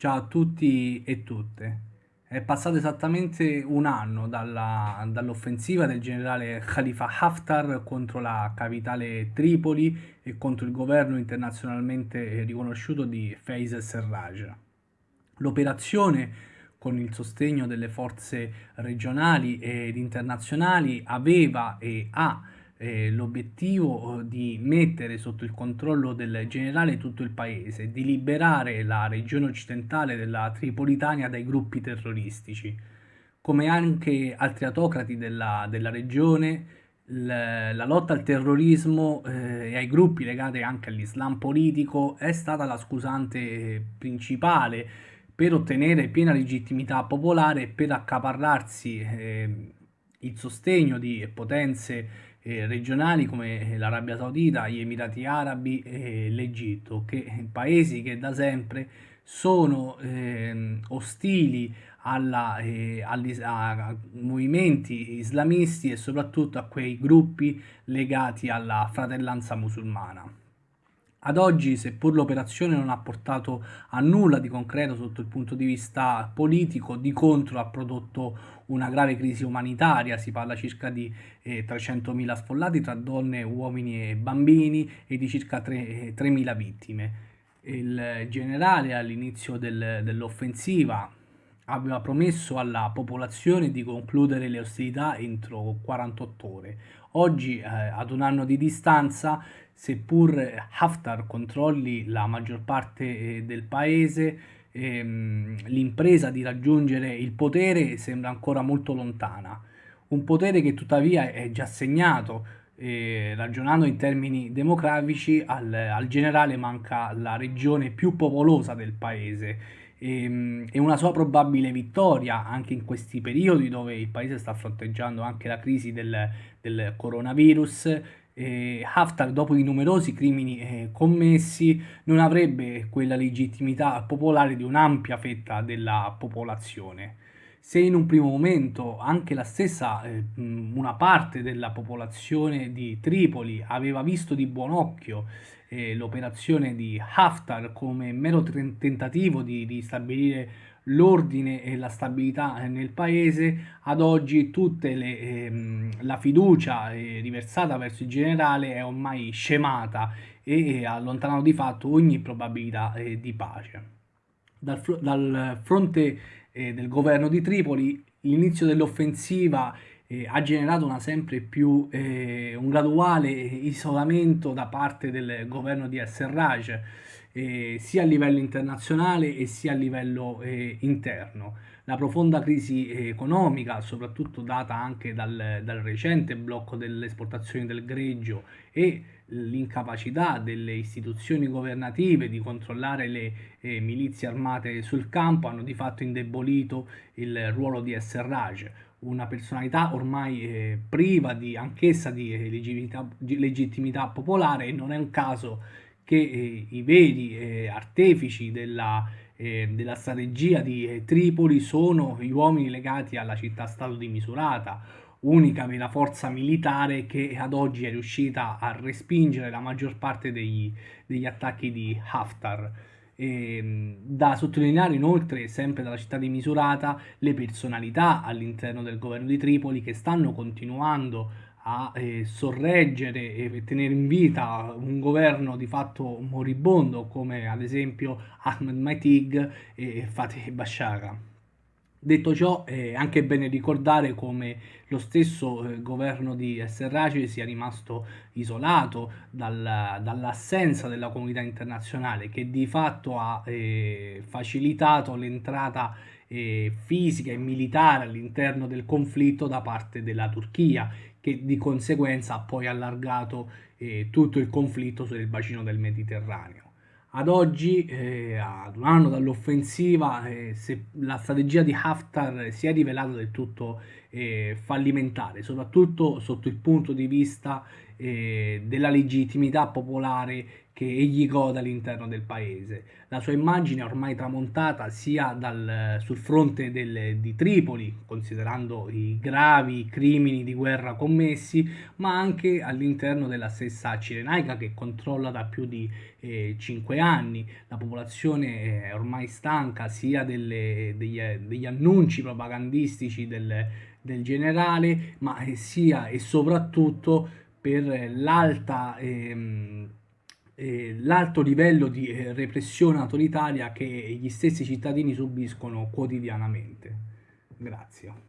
Ciao a tutti e tutte. È passato esattamente un anno dall'offensiva del generale Khalifa Haftar contro la capitale Tripoli e contro il governo internazionalmente riconosciuto di Faiz al-Serraj. L'operazione, con il sostegno delle forze regionali ed internazionali, aveva e ha eh, l'obiettivo eh, di mettere sotto il controllo del generale tutto il paese, di liberare la regione occidentale della Tripolitania dai gruppi terroristici. Come anche altri autocrati della, della regione, la, lotta al terrorismo eh, e ai gruppi legati anche all'Islam politico è stata la scusante principale per ottenere piena legittimità popolare e per accaparrarsi eh, il sostegno di potenze eh, regionali come l'Arabia Saudita, gli Emirati Arabi e l'Egitto, che paesi che da sempre sono eh, ostili alla, eh, a movimenti islamisti e soprattutto a quei gruppi legati alla fratellanza musulmana. Ad oggi, seppur l'operazione non ha portato a nulla di concreto sotto il punto di vista politico, di contro ha prodotto una grave crisi umanitaria, si parla circa di eh, 300.000 sfollati tra donne, uomini e bambini e di circa 3.000 eh, vittime. Il generale all'inizio del, dell'offensiva aveva promesso alla popolazione di concludere le ostilità entro 48 ore. Oggi, eh, ad un anno di distanza, seppur Haftar controlli la maggior parte eh, del paese, ehm, l'impresa di raggiungere il potere sembra ancora molto lontana. Un potere che tuttavia è già segnato, eh, ragionando in termini demografici, al, al generale manca la regione più popolosa del paese e, ehm, e, una sua probabile vittoria anche in questi periodi dove il paese sta fronteggiando anche la crisi del, del coronavirus. Eh, Haftar, dopo i numerosi crimini eh, commessi, non avrebbe quella legittimità popolare di un'ampia fetta della popolazione. Se in un primo momento anche la stessa, eh, una parte della popolazione di Tripoli aveva visto di buon occhio eh, l'operazione di Haftar come mero tentativo di, di stabilire l'ordine e la stabilità nel paese, ad oggi tutta ehm, la fiducia eh, riversata verso il generale è ormai scemata e ha allontanato di fatto ogni probabilità eh, di pace. Dal, dal fronte eh, del governo di Tripoli l'inizio dell'offensiva eh, ha generato una sempre più, eh, un graduale isolamento da parte del governo di Al-Serraj, eh, sia a livello internazionale e sia a livello eh, interno. La profonda crisi economica, soprattutto data anche dal, dal recente blocco delle esportazioni del greggio e l'incapacità delle istituzioni governative di controllare le eh, milizie armate sul campo hanno di fatto indebolito il ruolo di Serraj, una personalità ormai eh, priva di, anch'essa di eh, legittimità, legittimità, popolare e non è un caso che eh, i veri eh, artefici della, eh, della, strategia di eh, Tripoli sono gli uomini legati alla città-stato di Misurata, unica vera forza militare che ad oggi è riuscita a respingere la maggior parte degli, degli attacchi di Haftar. E, ehm, da sottolineare inoltre, sempre dalla città di Misurata, le personalità all'interno del governo di Tripoli che stanno continuando a eh, sorreggere e tenere in vita un governo di fatto moribondo come ad esempio Ahmed Maitig e Fateh Bashara. Detto ciò, è anche bene ricordare come lo stesso eh, governo di Serraci sia rimasto isolato dal, dall'assenza della comunità internazionale che di fatto ha eh, facilitato l'entrata eh, fisica e militare all'interno del conflitto da parte della Turchia che di conseguenza ha poi allargato eh, tutto il conflitto sul bacino del Mediterraneo. Ad oggi, eh, ad un anno dall'offensiva, eh, la strategia di Haftar si è rivelata del tutto eh, fallimentare, soprattutto sotto il punto di vista eh, della legittimità popolare che egli gode all'interno del paese. La sua immagine è ormai tramontata sia dal, sul fronte del, di Tripoli, considerando i gravi crimini di guerra commessi, ma anche all'interno della stessa Cirenaica che controlla da più di eh, 5 anni. La popolazione è ormai stanca sia delle, degli, degli, annunci propagandistici del, del generale, ma sia e soprattutto per l'alta... Ehm, eh, l'alto livello di eh, repressione autoritaria che gli stessi cittadini subiscono quotidianamente. Grazie.